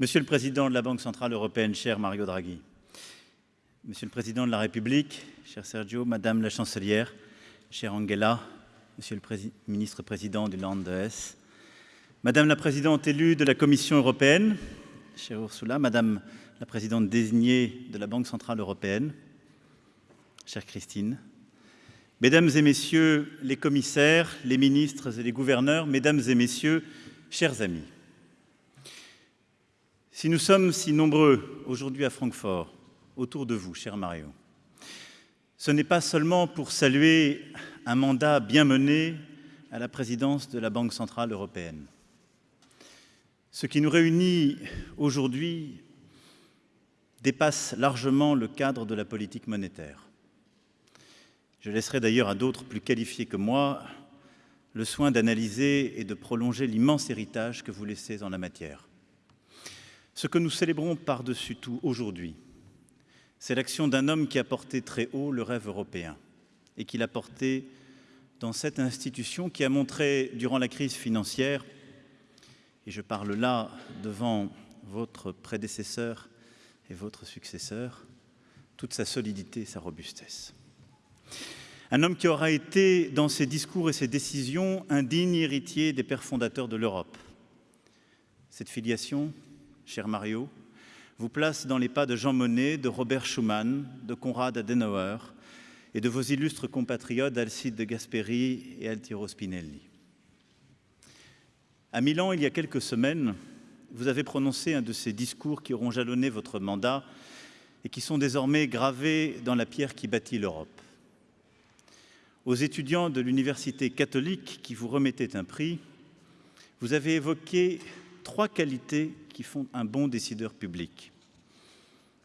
Monsieur le Président de la Banque centrale européenne, cher Mario Draghi, Monsieur le Président de la République, cher Sergio, Madame la Chancelière, chère Angela, Monsieur le ministre-président du Land de Hesse, Madame la présidente élue de la Commission européenne, chère Ursula, Madame la présidente désignée de la Banque centrale européenne, chère Christine, Mesdames et Messieurs les commissaires, les ministres et les gouverneurs, Mesdames et Messieurs, chers amis, si nous sommes si nombreux aujourd'hui à Francfort, autour de vous, cher Mario, ce n'est pas seulement pour saluer un mandat bien mené à la présidence de la Banque centrale européenne. Ce qui nous réunit aujourd'hui dépasse largement le cadre de la politique monétaire. Je laisserai d'ailleurs à d'autres plus qualifiés que moi le soin d'analyser et de prolonger l'immense héritage que vous laissez en la matière. Ce que nous célébrons par-dessus tout aujourd'hui, c'est l'action d'un homme qui a porté très haut le rêve européen et qui l'a porté dans cette institution qui a montré durant la crise financière, et je parle là devant votre prédécesseur et votre successeur, toute sa solidité et sa robustesse. Un homme qui aura été, dans ses discours et ses décisions, un digne héritier des pères fondateurs de l'Europe. Cette filiation, cher Mario, vous place dans les pas de Jean Monnet, de Robert Schuman, de Konrad Adenauer et de vos illustres compatriotes Alcide de Gasperi et Altiero Spinelli. À Milan, il y a quelques semaines, vous avez prononcé un de ces discours qui auront jalonné votre mandat et qui sont désormais gravés dans la pierre qui bâtit l'Europe aux étudiants de l'université catholique qui vous remettaient un prix, vous avez évoqué trois qualités font un bon décideur public.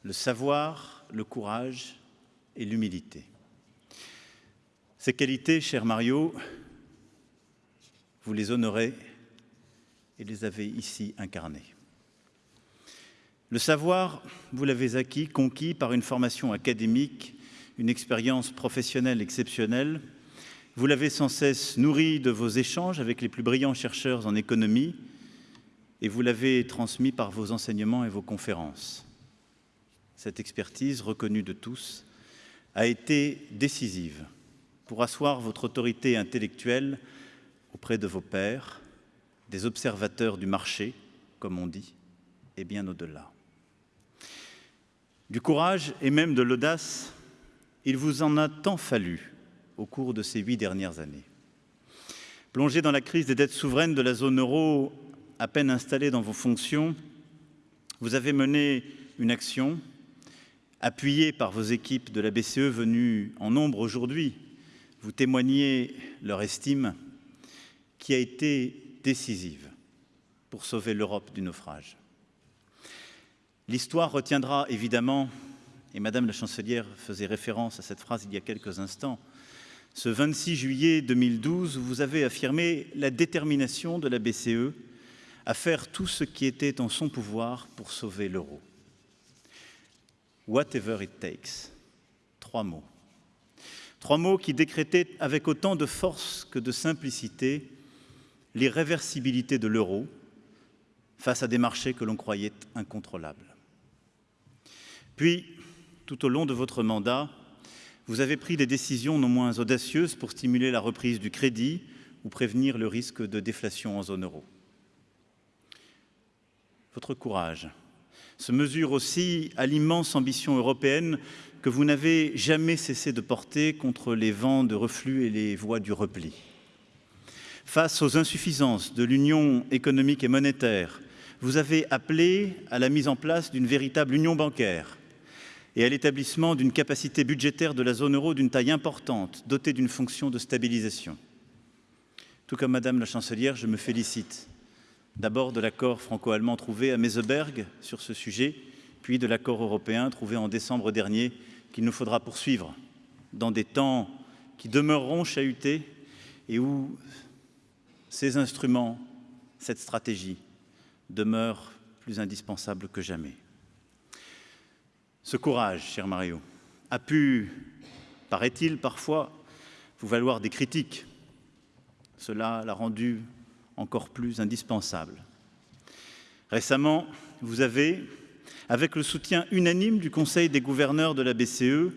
Le savoir, le courage et l'humilité. Ces qualités, cher Mario, vous les honorez et les avez ici incarnées. Le savoir, vous l'avez acquis, conquis par une formation académique une expérience professionnelle exceptionnelle. Vous l'avez sans cesse nourri de vos échanges avec les plus brillants chercheurs en économie et vous l'avez transmis par vos enseignements et vos conférences. Cette expertise, reconnue de tous, a été décisive pour asseoir votre autorité intellectuelle auprès de vos pairs, des observateurs du marché, comme on dit, et bien au-delà. Du courage et même de l'audace il vous en a tant fallu au cours de ces huit dernières années. Plongé dans la crise des dettes souveraines de la zone euro, à peine installé dans vos fonctions, vous avez mené une action appuyée par vos équipes de la BCE venues en nombre aujourd'hui, vous témoignez leur estime qui a été décisive pour sauver l'Europe du naufrage. L'histoire retiendra évidemment et Madame la chancelière faisait référence à cette phrase il y a quelques instants, ce 26 juillet 2012, vous avez affirmé la détermination de la BCE à faire tout ce qui était en son pouvoir pour sauver l'euro. Whatever it takes. Trois mots. Trois mots qui décrétaient avec autant de force que de simplicité l'irréversibilité de l'euro face à des marchés que l'on croyait incontrôlables. Puis, tout au long de votre mandat, vous avez pris des décisions non moins audacieuses pour stimuler la reprise du crédit ou prévenir le risque de déflation en zone euro. Votre courage se mesure aussi à l'immense ambition européenne que vous n'avez jamais cessé de porter contre les vents de reflux et les voies du repli. Face aux insuffisances de l'union économique et monétaire, vous avez appelé à la mise en place d'une véritable union bancaire et à l'établissement d'une capacité budgétaire de la zone euro d'une taille importante, dotée d'une fonction de stabilisation. Tout comme Madame la Chancelière, je me félicite d'abord de l'accord franco-allemand trouvé à Meseberg sur ce sujet, puis de l'accord européen trouvé en décembre dernier qu'il nous faudra poursuivre dans des temps qui demeureront chahutés et où ces instruments, cette stratégie demeurent plus indispensables que jamais. Ce courage, cher Mario, a pu, paraît-il, parfois vous valoir des critiques. Cela l'a rendu encore plus indispensable. Récemment, vous avez, avec le soutien unanime du Conseil des gouverneurs de la BCE,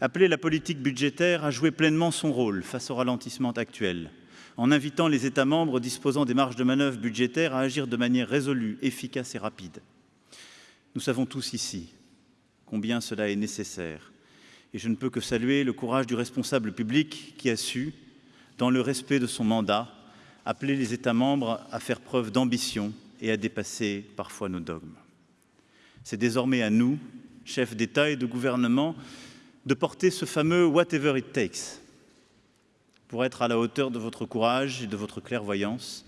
appelé la politique budgétaire à jouer pleinement son rôle face au ralentissement actuel, en invitant les États membres disposant des marges de manœuvre budgétaires à agir de manière résolue, efficace et rapide. Nous savons tous ici combien cela est nécessaire et je ne peux que saluer le courage du responsable public qui a su, dans le respect de son mandat, appeler les États membres à faire preuve d'ambition et à dépasser parfois nos dogmes. C'est désormais à nous, chefs d'État et de gouvernement, de porter ce fameux whatever it takes pour être à la hauteur de votre courage et de votre clairvoyance.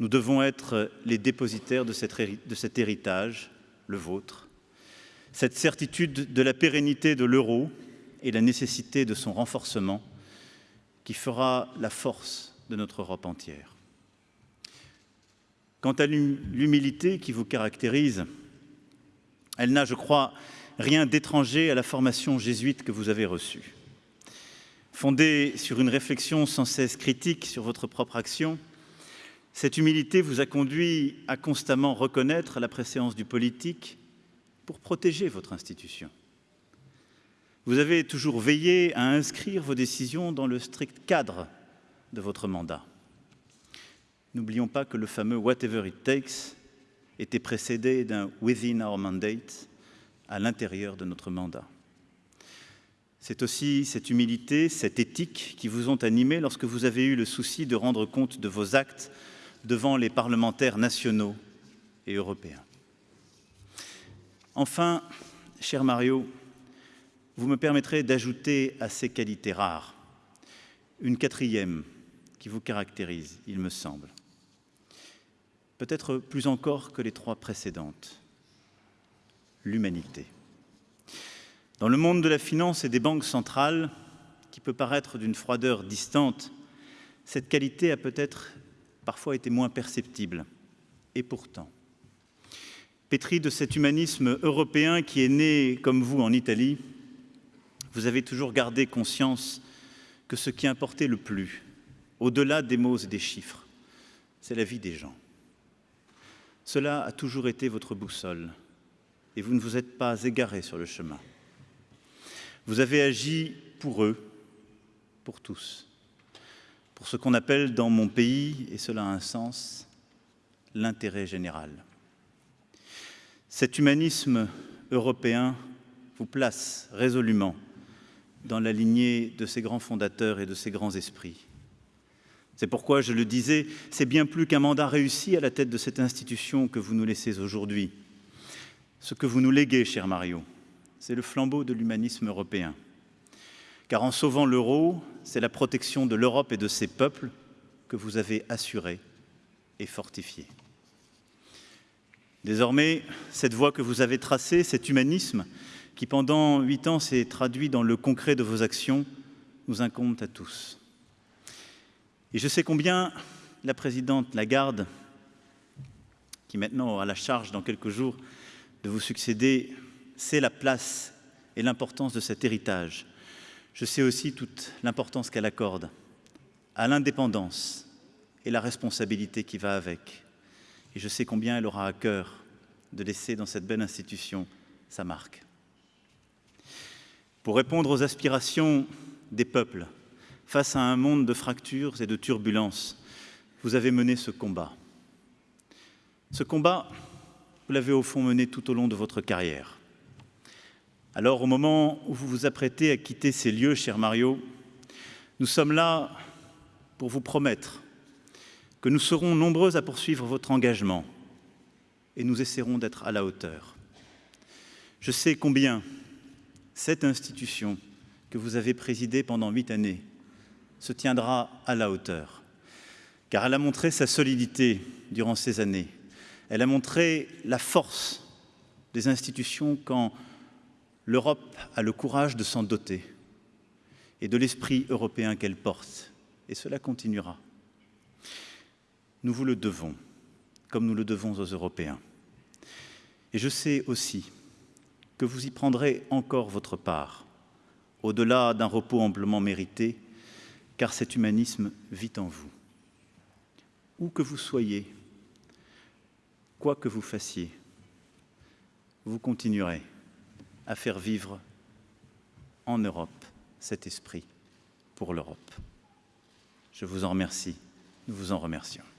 Nous devons être les dépositaires de, cet héritage, le vôtre, cette certitude de la pérennité de l'euro et la nécessité de son renforcement qui fera la force de notre Europe entière. Quant à l'humilité qui vous caractérise, elle n'a, je crois, rien d'étranger à la formation jésuite que vous avez reçue. Fondée sur une réflexion sans cesse critique sur votre propre action, cette humilité vous a conduit à constamment reconnaître la préséance du politique pour protéger votre institution. Vous avez toujours veillé à inscrire vos décisions dans le strict cadre de votre mandat. N'oublions pas que le fameux whatever it takes était précédé d'un within our mandate à l'intérieur de notre mandat. C'est aussi cette humilité, cette éthique qui vous ont animé lorsque vous avez eu le souci de rendre compte de vos actes devant les parlementaires nationaux et européens. Enfin, cher Mario, vous me permettrez d'ajouter à ces qualités rares une quatrième qui vous caractérise, il me semble. Peut-être plus encore que les trois précédentes, l'humanité. Dans le monde de la finance et des banques centrales, qui peut paraître d'une froideur distante, cette qualité a peut-être parfois été moins perceptible. Et pourtant, pétri de cet humanisme européen qui est né, comme vous, en Italie, vous avez toujours gardé conscience que ce qui importait le plus, au-delà des mots et des chiffres, c'est la vie des gens. Cela a toujours été votre boussole et vous ne vous êtes pas égaré sur le chemin. Vous avez agi pour eux, pour tous, pour ce qu'on appelle dans mon pays, et cela a un sens, l'intérêt général. Cet humanisme européen vous place résolument dans la lignée de ces grands fondateurs et de ces grands esprits. C'est pourquoi, je le disais, c'est bien plus qu'un mandat réussi à la tête de cette institution que vous nous laissez aujourd'hui. Ce que vous nous léguez, cher Mario, c'est le flambeau de l'humanisme européen. Car en sauvant l'euro, c'est la protection de l'Europe et de ses peuples que vous avez assurée et fortifiée. Désormais, cette voie que vous avez tracée, cet humanisme, qui pendant huit ans s'est traduit dans le concret de vos actions, nous incombe à tous. Et je sais combien la présidente Lagarde, qui maintenant aura la charge dans quelques jours de vous succéder, sait la place et l'importance de cet héritage. Je sais aussi toute l'importance qu'elle accorde à l'indépendance et la responsabilité qui va avec. Et je sais combien elle aura à cœur de laisser dans cette belle institution sa marque. Pour répondre aux aspirations des peuples face à un monde de fractures et de turbulences, vous avez mené ce combat. Ce combat, vous l'avez au fond mené tout au long de votre carrière. Alors, au moment où vous vous apprêtez à quitter ces lieux, cher Mario, nous sommes là pour vous promettre que nous serons nombreux à poursuivre votre engagement et nous essaierons d'être à la hauteur. Je sais combien cette institution que vous avez présidée pendant huit années se tiendra à la hauteur, car elle a montré sa solidité durant ces années. Elle a montré la force des institutions quand l'Europe a le courage de s'en doter et de l'esprit européen qu'elle porte, et cela continuera. Nous vous le devons, comme nous le devons aux Européens. Et je sais aussi que vous y prendrez encore votre part, au-delà d'un repos amplement mérité, car cet humanisme vit en vous. Où que vous soyez, quoi que vous fassiez, vous continuerez à faire vivre en Europe cet esprit pour l'Europe. Je vous en remercie, nous vous en remercions.